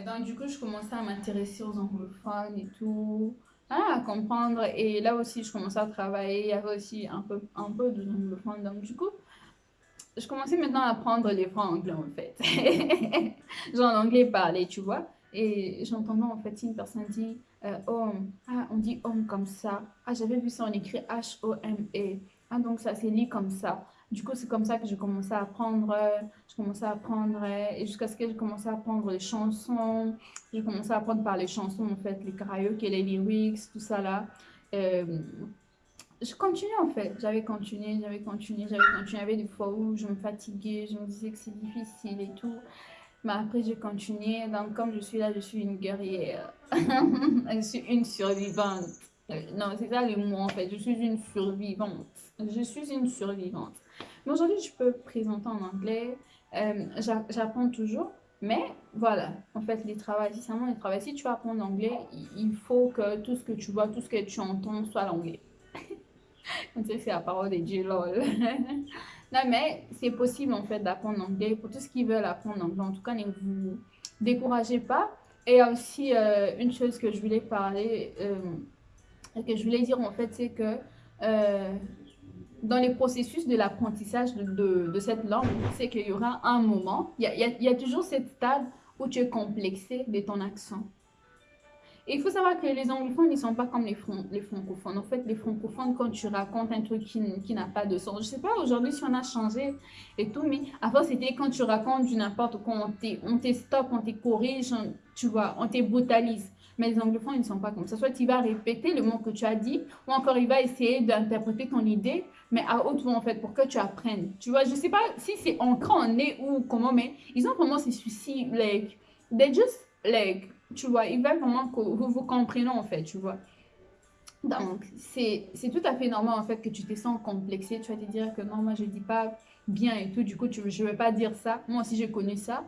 Donc du coup, je commençais à m'intéresser aux anglophones et tout, ah, à comprendre. Et là aussi, je commençais à travailler. Il y avait aussi un peu, un peu de. Donc du coup, je commençais maintenant à apprendre les phrases anglais en fait. Genre l'anglais parlé, tu vois. Et j'entendais en fait une personne dit euh, home. Ah, on dit home comme ça. Ah, j'avais vu ça, on écrit H-O-M-E. Ah, donc ça c'est lit comme ça. Du coup, c'est comme ça que j'ai commencé à apprendre. Je commençais à apprendre et jusqu'à ce que j'ai commencé à apprendre les chansons. J'ai commencé à apprendre par les chansons en fait, les karaoke, les lyrics, tout ça là. Euh, je continuais en fait. J'avais continué, j'avais continué, j'avais continué. Il y avait des fois où je me fatiguais, je me disais que c'est difficile et tout. Mais après, j'ai continué. Donc, comme je suis là, je suis une guerrière. je suis une survivante. Euh, non, c'est ça le mot en fait. Je suis une survivante. Je suis une survivante. Mais aujourd'hui, je peux présenter en anglais. Euh, J'apprends toujours. Mais voilà, en fait, les travaux, si vraiment les travaux, si tu apprends l'anglais, il faut que tout ce que tu vois, tout ce que tu entends soit l'anglais. On sait c'est la parole de Dieu, lol. non, mais c'est possible en fait d'apprendre l'anglais pour tous ceux qui veulent apprendre l'anglais. En tout cas, ne vous découragez pas. Et aussi, euh, une chose que je voulais parler, euh, que je voulais dire en fait, c'est que dans les processus de l'apprentissage de, cette langue, c'est qu'il y aura un moment, il y a, toujours cette stade où tu es complexé de ton accent. Et il faut savoir que les anglophones, ne sont pas comme les, francophones. En fait, les francophones, quand tu racontes un truc qui, n'a pas de sens, je ne sais pas aujourd'hui si on a changé et tout, mais avant, c'était quand tu racontes du n'importe quoi, on te stop, on te corrige, tu vois, on te brutalise. Mais les anglophones, ils ne sont pas comme ça. Soit il va répéter le mot que tu as dit, ou encore il va essayer d'interpréter ton idée, mais à haute voix, en fait, pour que tu apprennes. Tu vois, je ne sais pas si c'est ancré en nez ou comment, mais ils ont vraiment ces soucis, like, they just, like, tu vois, ils veulent vraiment que vous compreniez en fait, tu vois. Donc, c'est tout à fait normal en fait que tu te sens complexé. Tu vas te dire que non, moi je dis pas bien et tout. Du coup, tu, je ne vais pas dire ça. Moi aussi, j'ai connu ça.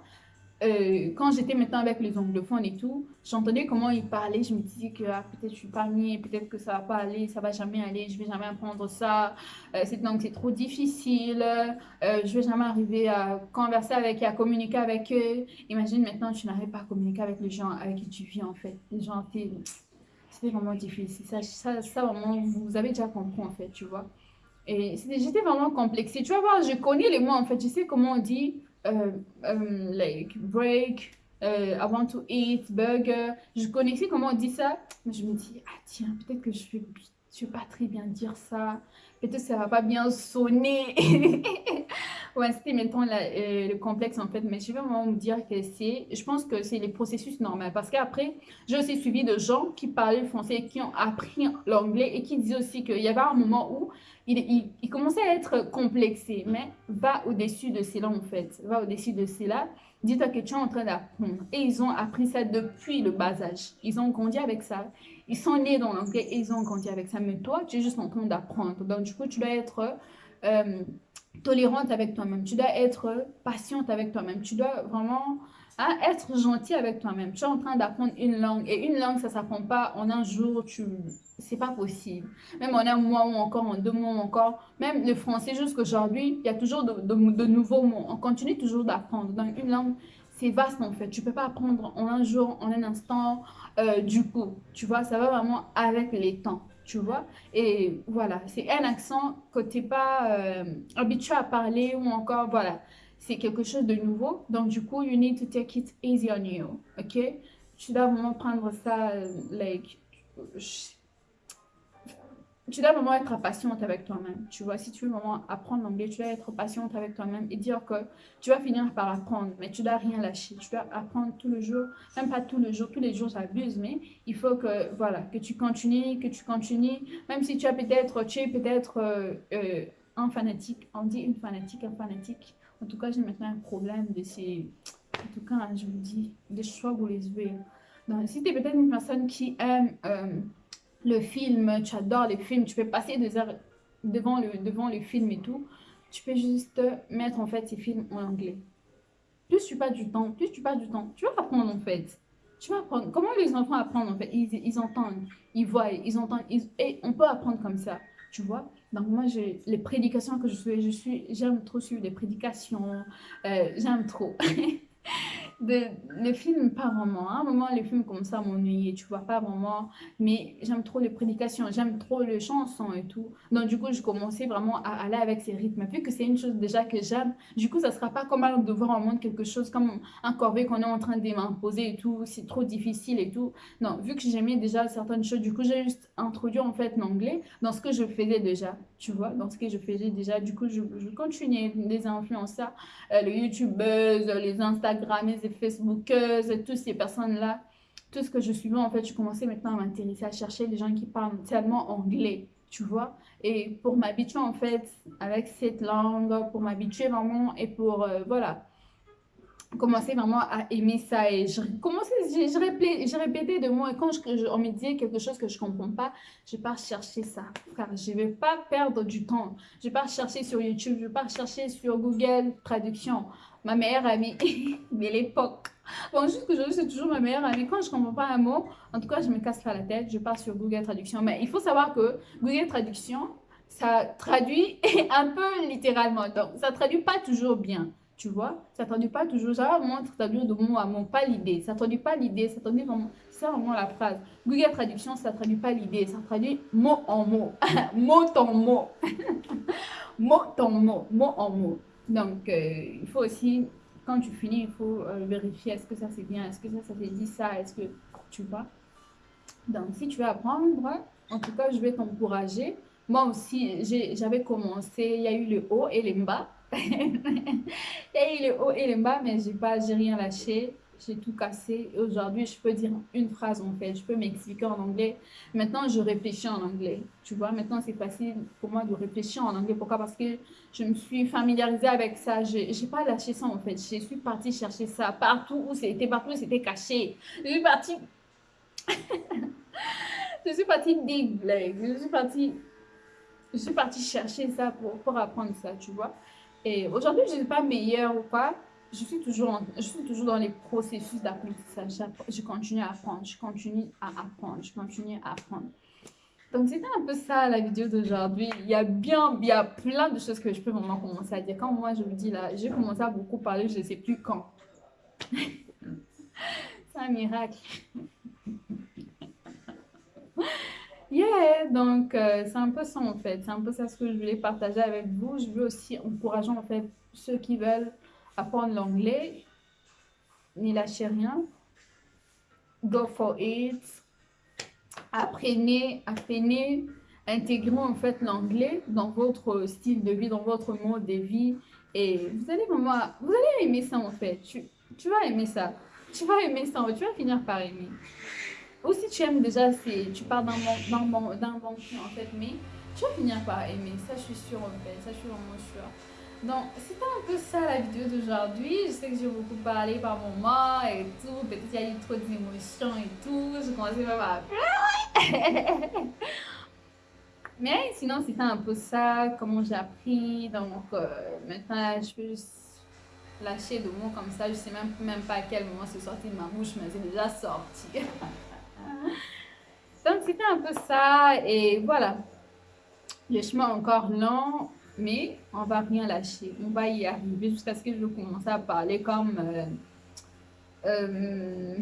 Euh, quand j'étais maintenant avec les anglophones et tout, j'entendais comment ils parlaient, je me disais que ah, peut-être je suis pas mis, peut-être que ça va pas aller, ça va jamais aller, je vais jamais apprendre ça, euh, c'est donc c'est trop difficile, euh, je vais jamais arriver à converser avec et à communiquer avec eux. Imagine maintenant tu n'arrives pas à communiquer avec les gens avec qui tu vis en fait. Les gens, c'était vraiment difficile. Ça, ça, ça, vraiment, vous avez déjà compris en fait, tu vois. Et j'étais vraiment complexée. Tu vas voir, je connais les mots en fait, je sais comment on dit euh, euh, like break, euh, I want to eat, burger. Je connaissais comment on dit ça, mais je me dis, ah tiens, peut-être que je ne vais pas très bien dire ça. Peut-être que ça va pas bien sonner. ouais, c'était maintenant le complexe en fait, mais je vais vraiment me dire que c'est, je pense que c'est les processus normaux. Parce qu'après, j'ai aussi suivi de gens qui parlaient français et qui ont appris l'anglais et qui disaient aussi qu'il y avait un moment où il, il, commençait à être complexé, mais va au-dessus de cela en fait, va au-dessus de cela. Dis-toi que tu es en train d'apprendre. Et ils ont appris ça depuis le bas âge. Ils ont grandi avec ça. Ils sont nés dans l'anglais et ils ont grandi avec ça. Mais toi, tu es juste en train d'apprendre. Donc du coup, tu dois être euh, tolérante avec toi-même. Tu dois être patiente avec toi-même. Tu dois vraiment hein, être gentil avec toi-même. Tu es en train d'apprendre une langue. Et une langue, ça ne s'apprend pas en un jour. Tu c'est pas possible. Même en un mois ou encore en deux mois ou encore, même le français jusqu'aujourd'hui, il y a toujours de, nouveaux mots. On continue toujours d'apprendre. Donc une langue, c'est vaste en fait. Tu peux pas apprendre en un jour, en un instant, euh, du coup. Tu vois, ça va vraiment avec les temps. Tu vois Et voilà, c'est un accent que tu n'es pas euh, habitué à parler ou encore, voilà. C'est quelque chose de nouveau. Donc du coup, you need to take it easy on you. Ok? Tu dois vraiment prendre ça, euh, like tu dois vraiment être patiente avec toi-même. Tu vois, si tu veux vraiment apprendre l'anglais, tu dois être patiente avec toi-même et dire que tu vas finir par apprendre, mais tu dois rien lâcher. Tu dois apprendre tout le jour, même pas tout le jour, tous les jours j'abuse, mais il faut que, voilà, que tu continues, que tu continues, même si tu as peut-être, tu es peut-être euh, euh, un fanatique, on dit une fanatique, un fanatique. En tout cas, j'ai maintenant un problème de ces, en tout cas, je vous dis, des choix vous les Donc, si tu es peut-être une personne qui aime... Euh, le film, tu adores les films, tu peux passer des heures devant le, devant le film et tout, tu peux juste mettre en fait ces films en anglais. Plus tu passes du temps, plus tu passes du temps, tu vas apprendre en fait. Tu vas apprendre. Comment les enfants apprennent en fait? Ils, ils, entendent, ils voient, ils entendent. et on peut apprendre comme ça, tu vois? Donc moi, j'ai les prédications que je suis, je suis, j'aime trop suivre les prédications, euh, j'aime trop. de, les films, pas vraiment. À un moment, les films comme ça m'ennuyaient, tu vois, pas vraiment. Mais j'aime trop les prédications, j'aime trop les chansons et tout. Donc, du coup, je commençais vraiment à aller avec ces rythmes. Vu que c'est une chose déjà que j'aime, du coup, ça sera pas comme de voir en monde quelque chose comme un corvée qu'on est en train de m'imposer et tout. C'est trop difficile et tout. Non, vu que j'aimais déjà certaines choses, du coup, j'ai juste introduit en fait l'anglais dans ce que je faisais déjà, tu vois, dans ce que je faisais déjà. Du coup, je, je continuais les influenceurs, euh, les youtubeuses, les instagrammeuses, les facebookeuses, toutes ces personnes-là. Tout ce que je suivais, en fait, je commençais maintenant à m'intéresser, à chercher les gens qui parlent tellement anglais, tu vois. Et pour m'habituer, en fait, avec cette langue, pour m'habituer vraiment et pour, euh, voilà, commencer vraiment à aimer ça et je commençais je, répétais, je répétais de moi et quand je, on me disait quelque chose que je comprends pas je pars chercher ça. Car je vais pas perdre du temps. Je pars chercher sur YouTube je pars chercher sur Google traduction. Ma meilleure amie de l'époque bon juste que c'est toujours ma meilleure amie. Quand je comprends pas un mot en tout cas je me casse pas la tête je pars sur Google traduction. Mais il faut savoir que Google traduction ça traduit un peu littéralement. Donc ça traduit pas toujours bien tu vois, ça traduit pas toujours, ça va vraiment traduire de mot à mot, pas l'idée. Ça traduit pas l'idée, ça traduit vraiment, c'est vraiment la phrase. Google Traduction, ça traduit pas l'idée, ça traduit mot en mot, mot en mot, mot en mot, mot en mot. Donc, euh, il faut aussi, quand tu finis, il faut euh, vérifier est-ce que ça c'est bien, est-ce que ça, ça fait dit ça, est-ce que, tu vois? Donc, si tu veux apprendre, en tout cas, je vais t'encourager. Moi aussi, j'avais commencé, il y a eu le haut et le bas. Il y a eu le haut et le bas, mais j'ai pas, j'ai rien lâché. J'ai tout cassé. Aujourd'hui, je peux dire une phrase en fait. Je peux m'expliquer en anglais. Maintenant, je réfléchis en anglais. Tu vois, maintenant, c'est facile pour moi de réfléchir en anglais. Pourquoi? Parce que je me suis familiarisée avec ça. Je n'ai pas lâché ça en fait. Je suis partie chercher ça partout où c'était, partout où c'était caché. Je suis partie. je suis partie dig, Je suis partie. Je suis partie chercher ça pour, pour apprendre ça, tu vois. Et aujourd'hui, je ne suis pas meilleure ou pas. Je suis toujours, je suis toujours dans les processus d'apprentissage. Je continue à apprendre, je continue à apprendre, je continue à apprendre. Donc, c'était un peu ça la vidéo d'aujourd'hui. Il y a bien, il y a plein de choses que je peux vraiment commencer à dire. Quand moi, je vous dis là, j'ai commencé à beaucoup parler, je ne sais plus quand. C'est un miracle. Yeah, donc euh, c'est un peu ça en fait. C'est un peu ça ce que je voulais partager avec vous. Je veux aussi encourager en fait ceux qui veulent apprendre l'anglais. N'y lâchez rien. Go for it. Apprenez, apprenez, intégrez en fait l'anglais dans votre style de vie, dans votre mode de vie. Et vous allez vraiment, vous allez aimer ça en fait. Tu, tu vas aimer ça. Tu vas aimer ça. Tu vas finir par aimer. Ou si tu aimes déjà, tu pars d'un bon, en fait, mais tu vas finir par aimer. Ça, je suis sûre en fait. Ça, je suis vraiment sûre. Donc, c'était un peu ça la vidéo d'aujourd'hui. Je sais que j'ai beaucoup parlé par moments et tout. Peut-être qu'il y a eu trop d'émotions et tout. Je commençais même à pleurer. Mais sinon, c'était un peu ça, comment j'ai appris. Donc, euh, maintenant, je peux juste lâcher de mots comme ça. Je sais même, même pas à quel moment c'est sorti de ma bouche, mais c'est déjà sorti. Donc, c'était un peu ça. Et voilà. Le chemin encore long, mais on va rien lâcher. On va y arriver jusqu'à ce que je commence à parler comme euh, euh,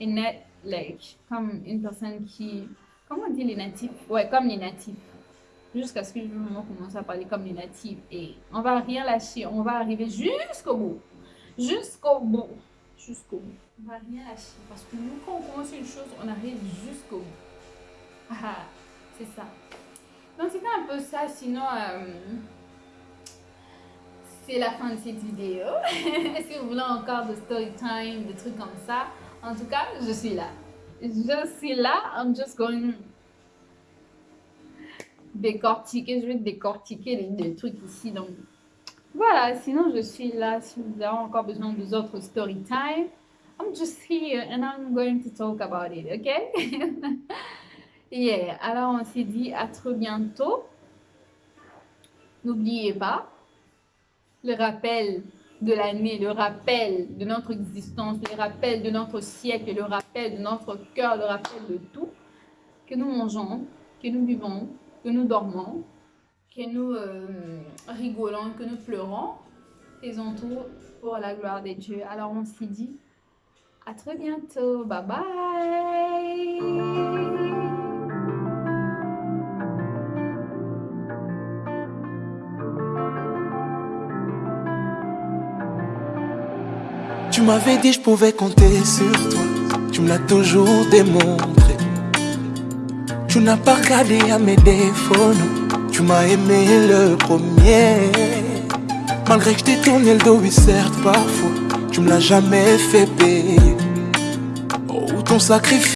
une, like, comme une personne qui... Comment on dit les natifs? Ouais, comme les natifs. Jusqu'à ce que je commence à parler comme les natifs. Et on va rien lâcher. On va arriver jusqu'au bout. Jusqu'au bout. Jusqu'au bout. On va rien lâcher. Parce que nous, quand on commence une chose, on arrive jusqu'au bout. Ah, ah, c'est ça. Donc, c'était un peu ça. Sinon, euh, c'est la fin de cette vidéo. si vous voulez encore de story time, des trucs comme ça, en tout cas, je suis là. Je suis là. I'm just going décortiquer. Je vais décortiquer les, trucs ici. Donc, voilà. Sinon, je suis là. Si vous avez encore besoin d'autres story time, I'm just here and I'm going to talk about it, okay? yeah, alors on s'est dit à très bientôt. N'oubliez pas le rappel de l'année, le rappel de notre existence, le rappel de notre siècle, le rappel de notre cœur, le rappel de tout, que nous mangeons, que nous vivons, que nous dormons, que nous euh, rigolons, que nous pleurons, faisons tout pour la gloire de Dieu. Alors on s'est dit à très bientôt. Bye bye. Tu m'avais dit je pouvais compter sur toi. Tu me l'as toujours démontré. Tu n'as pas regardé à mes défauts. Tu m'as aimé le premier. Malgré que je t'ai tourné le dos, oui, certes, parfois. Tu me l'as jamais fait payer. Ton sacrifice.